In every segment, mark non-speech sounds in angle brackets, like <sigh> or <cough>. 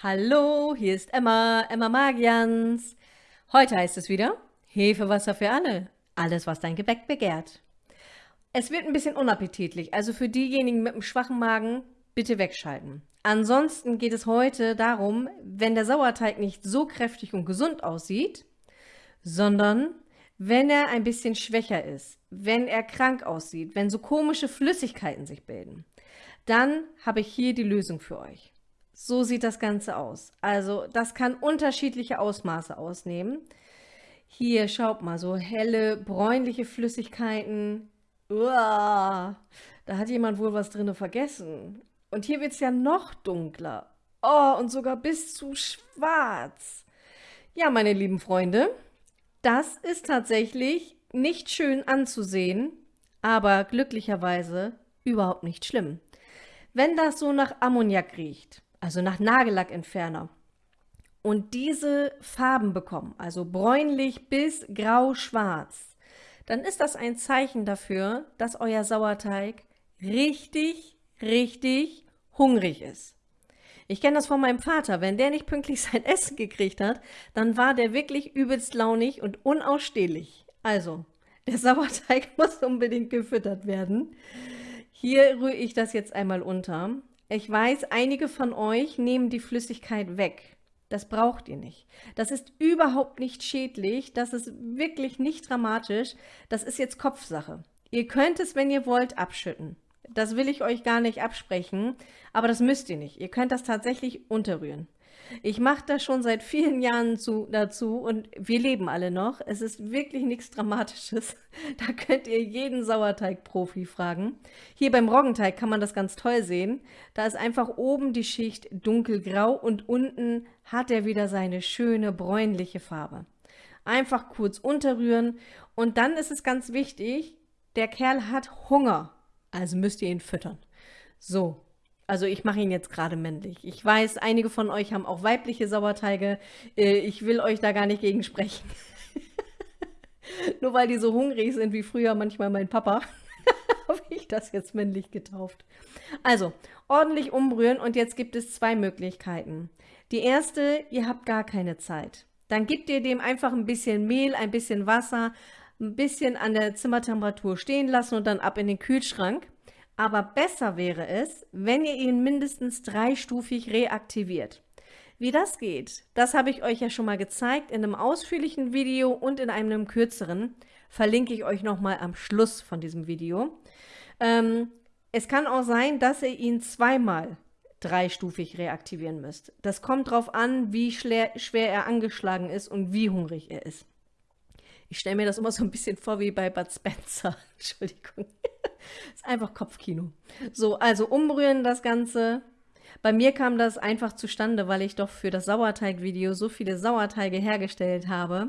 Hallo, hier ist Emma, Emma Magians. Heute heißt es wieder Hefewasser für alle. Alles, was dein Gebäck begehrt. Es wird ein bisschen unappetitlich, also für diejenigen mit einem schwachen Magen bitte wegschalten. Ansonsten geht es heute darum, wenn der Sauerteig nicht so kräftig und gesund aussieht, sondern wenn er ein bisschen schwächer ist, wenn er krank aussieht, wenn so komische Flüssigkeiten sich bilden, dann habe ich hier die Lösung für euch. So sieht das Ganze aus. Also das kann unterschiedliche Ausmaße ausnehmen. Hier, schaut mal, so helle, bräunliche Flüssigkeiten. Uah, da hat jemand wohl was drin vergessen. Und hier wird es ja noch dunkler. Oh, und sogar bis zu schwarz. Ja, meine lieben Freunde, das ist tatsächlich nicht schön anzusehen, aber glücklicherweise überhaupt nicht schlimm. Wenn das so nach Ammoniak riecht, also nach Nagellackentferner. Und diese Farben bekommen, also bräunlich bis grau-schwarz, dann ist das ein Zeichen dafür, dass euer Sauerteig richtig, richtig hungrig ist. Ich kenne das von meinem Vater. Wenn der nicht pünktlich <laughs> sein Essen gekriegt hat, dann war der wirklich übelst launig und unausstehlich. Also, der <laughs> Sauerteig muss unbedingt gefüttert werden. Hier rühre ich das jetzt einmal unter. Ich weiß, einige von euch nehmen die Flüssigkeit weg. Das braucht ihr nicht. Das ist überhaupt nicht schädlich. Das ist wirklich nicht dramatisch. Das ist jetzt Kopfsache. Ihr könnt es, wenn ihr wollt, abschütten. Das will ich euch gar nicht absprechen, aber das müsst ihr nicht. Ihr könnt das tatsächlich unterrühren. Ich mache das schon seit vielen Jahren zu, dazu und wir leben alle noch. Es ist wirklich nichts Dramatisches. <laughs> Da könnt ihr jeden Sauerteig-Profi fragen. Hier beim Roggenteig kann man das ganz toll sehen. Da ist einfach oben die Schicht dunkelgrau und unten hat er wieder seine schöne bräunliche Farbe. Einfach kurz unterrühren und dann ist es ganz wichtig, der Kerl hat Hunger, also müsst ihr ihn füttern. So, also ich mache ihn jetzt gerade männlich. Ich weiß, einige von euch haben auch weibliche Sauerteige. Äh, ich will euch da gar nicht gegen sprechen. <laughs> Nur weil die so hungrig sind wie früher manchmal mein Papa, <laughs> habe ich das jetzt männlich getauft. Also, ordentlich umrühren und jetzt gibt es zwei Möglichkeiten. Die erste, ihr habt gar keine Zeit. Dann gebt ihr dem einfach ein bisschen Mehl, ein bisschen Wasser, ein bisschen an der Zimmertemperatur stehen lassen und dann ab in den Kühlschrank. Aber besser wäre es, wenn ihr ihn mindestens dreistufig reaktiviert. Wie das geht, das habe ich euch ja schon mal gezeigt in einem ausführlichen Video und in einem kürzeren. Verlinke ich euch nochmal am Schluss von diesem Video. Ähm, es kann auch sein, dass ihr ihn zweimal dreistufig reaktivieren müsst. Das kommt darauf an, wie schwer, schwer er angeschlagen ist und wie hungrig er ist. Ich stelle mir das immer so ein bisschen vor wie bei Bud Spencer. <laughs> Entschuldigung. <laughs> ist einfach Kopfkino. So, also umrühren das Ganze. Bei mir kam das einfach zustande, weil ich doch für das Sauerteig-Video so viele Sauerteige hergestellt habe.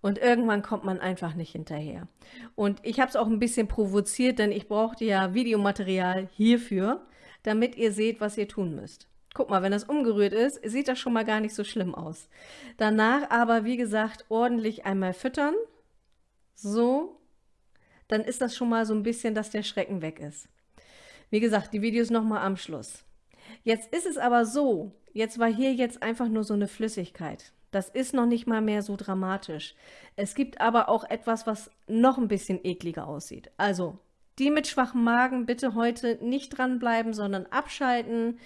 Und irgendwann kommt man einfach nicht hinterher. Und ich habe es auch ein bisschen provoziert, denn ich brauchte ja Videomaterial hierfür, damit ihr seht, was ihr tun müsst. Guck mal, wenn das umgerührt ist, sieht das schon mal gar nicht so schlimm aus. Danach aber, wie gesagt, ordentlich einmal füttern. So, dann ist das schon mal so ein bisschen, dass der Schrecken weg ist. Wie gesagt, die Videos nochmal am Schluss. Jetzt ist es aber so, jetzt war hier jetzt einfach nur so eine Flüssigkeit. Das ist noch nicht mal mehr so dramatisch. Es gibt aber auch etwas, was noch ein bisschen ekliger aussieht. Also, die mit schwachem Magen bitte heute nicht dranbleiben, sondern abschalten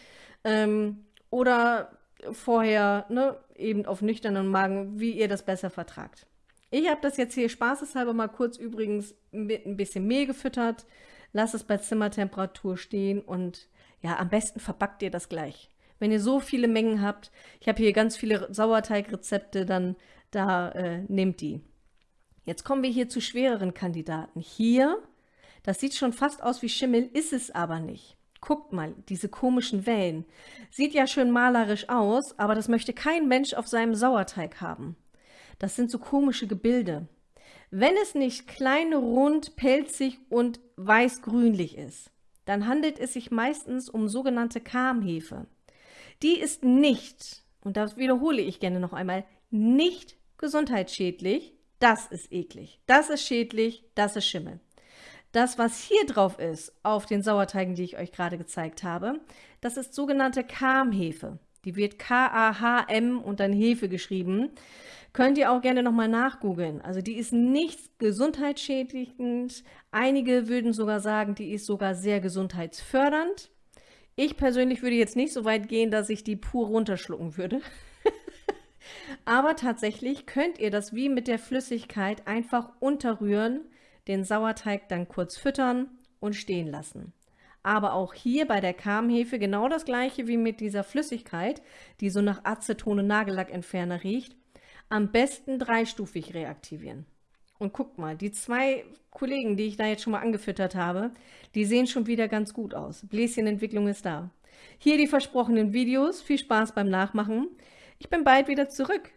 ähm, oder vorher ne, eben auf nüchternen Magen, wie ihr das besser vertragt. Ich habe das jetzt hier spaßeshalber mal kurz übrigens mit ein bisschen Mehl gefüttert. Lasst es bei Zimmertemperatur stehen und ja, am besten verbackt ihr das gleich. Wenn ihr so viele Mengen habt, ich habe hier ganz viele Sauerteigrezepte, dann da äh, nehmt die. Jetzt kommen wir hier zu schwereren Kandidaten. Hier, das sieht schon fast aus wie Schimmel, ist es aber nicht. Guckt mal, diese komischen Wellen. Sieht ja schön malerisch aus, aber das möchte kein Mensch auf seinem Sauerteig haben. Das sind so komische Gebilde. Wenn es nicht klein, rund, pelzig und weiß-grünlich ist, dann handelt es sich meistens um sogenannte Karmhefe. Die ist nicht, und das wiederhole ich gerne noch einmal, nicht gesundheitsschädlich. Das ist eklig. Das ist schädlich. Das ist Schimmel. Das, was hier drauf ist, auf den Sauerteigen, die ich euch gerade gezeigt habe, das ist sogenannte Karmhefe. Die wird K-A-H-M und dann Hefe geschrieben. Könnt ihr auch gerne nochmal nachgoogeln. Also die ist nicht gesundheitsschädigend. Einige würden sogar sagen, die ist sogar sehr gesundheitsfördernd. Ich persönlich würde jetzt nicht so weit gehen, dass ich die pur runterschlucken würde. <laughs> Aber tatsächlich könnt ihr das wie mit der Flüssigkeit einfach unterrühren, den Sauerteig dann kurz füttern und stehen lassen. Aber auch hier bei der Karmhefe genau das gleiche wie mit dieser Flüssigkeit, die so nach Aceton und Nagellackentferner riecht. Am besten dreistufig reaktivieren. Und guckt mal, die zwei Kollegen, die ich da jetzt schon mal angefüttert habe, die sehen schon wieder ganz gut aus. Bläschenentwicklung ist da. Hier die versprochenen Videos. Viel Spaß beim Nachmachen. Ich bin bald wieder zurück.